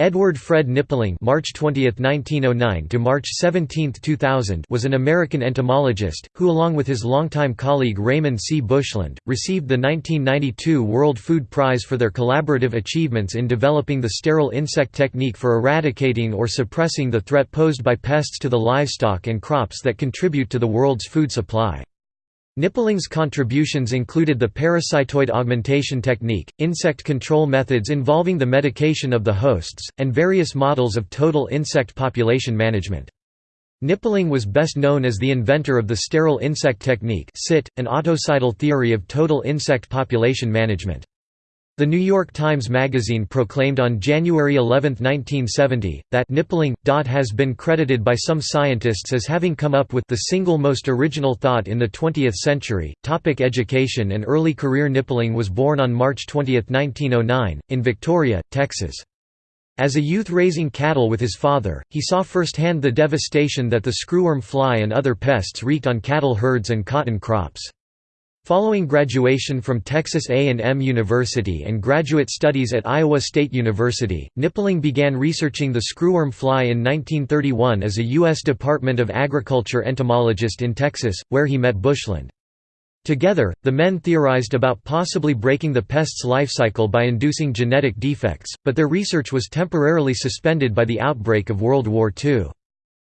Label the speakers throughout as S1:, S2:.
S1: Edward Fred Knipling (March 20, 1909 to March 17, 2000) was an American entomologist who along with his longtime colleague Raymond C. Bushland received the 1992 World Food Prize for their collaborative achievements in developing the sterile insect technique for eradicating or suppressing the threat posed by pests to the livestock and crops that contribute to the world's food supply. Knipling's contributions included the parasitoid augmentation technique, insect control methods involving the medication of the hosts, and various models of total insect population management. Knipling was best known as the inventor of the sterile insect technique an autocidal theory of total insect population management. The New York Times Magazine proclaimed on January 11, 1970, that Knipling. has been credited by some scientists as having come up with the single most original thought in the 20th century. Topic education and early career Knipling was born on March 20, 1909, in Victoria, Texas. As a youth raising cattle with his father, he saw firsthand the devastation that the screwworm fly and other pests wreaked on cattle herds and cotton crops. Following graduation from Texas A&M University and graduate studies at Iowa State University, Knipling began researching the screwworm fly in 1931 as a U.S. Department of Agriculture entomologist in Texas, where he met Bushland. Together, the men theorized about possibly breaking the pest's life cycle by inducing genetic defects, but their research was temporarily suspended by the outbreak of World War II.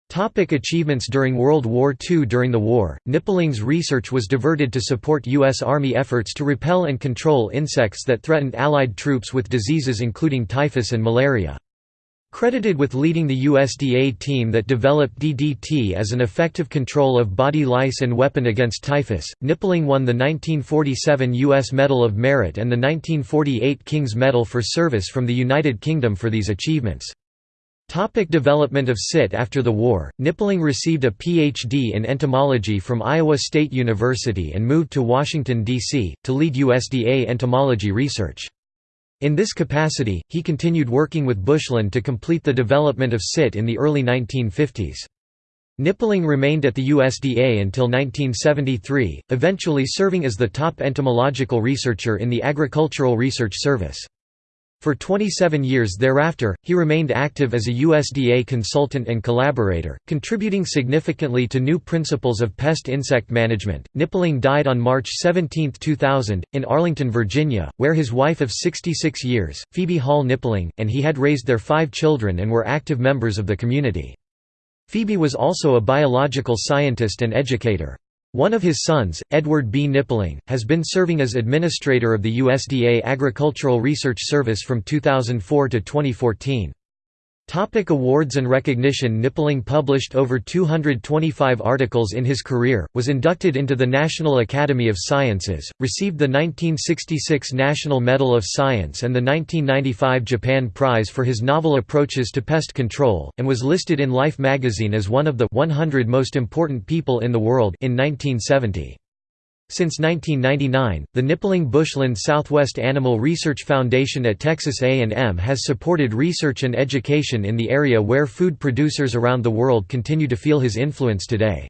S1: Topic achievements During World War II During the war, Knipling's research was diverted to support U.S. Army efforts to repel and control insects that threatened Allied troops with diseases including typhus and malaria. Credited with leading the USDA team that developed DDT as an effective control of body lice and weapon against typhus, Knipling won the 1947 U.S. Medal of Merit and the 1948 King's Medal for Service from the United Kingdom for these achievements. Topic development of SIT After the war, Knipling received a Ph.D. in entomology from Iowa State University and moved to Washington, D.C., to lead USDA entomology research. In this capacity, he continued working with Bushland to complete the development of SIT in the early 1950s. Knipling remained at the USDA until 1973, eventually serving as the top entomological researcher in the Agricultural Research Service. For 27 years thereafter, he remained active as a USDA consultant and collaborator, contributing significantly to new principles of pest insect management. Knipling died on March 17, 2000, in Arlington, Virginia, where his wife of 66 years, Phoebe Hall Knipling, and he had raised their five children and were active members of the community. Phoebe was also a biological scientist and educator. One of his sons, Edward B. Knipling, has been serving as administrator of the USDA Agricultural Research Service from 2004 to 2014. Topic awards and recognition Knipling published over 225 articles in his career, was inducted into the National Academy of Sciences, received the 1966 National Medal of Science and the 1995 Japan Prize for his novel approaches to pest control, and was listed in Life magazine as one of the 100 most important people in the world in 1970. Since 1999, the Knipling Bushland Southwest Animal Research Foundation at Texas A&M has supported research and education in the area where food producers around the world continue to feel his influence today.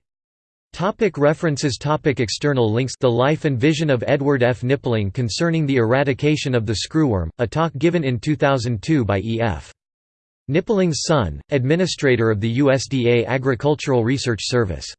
S1: Topic references topic External links The Life and Vision of Edward F. Knipling concerning the eradication of the screwworm, a talk given in 2002 by E. F. Knipling's son, administrator of the USDA Agricultural Research Service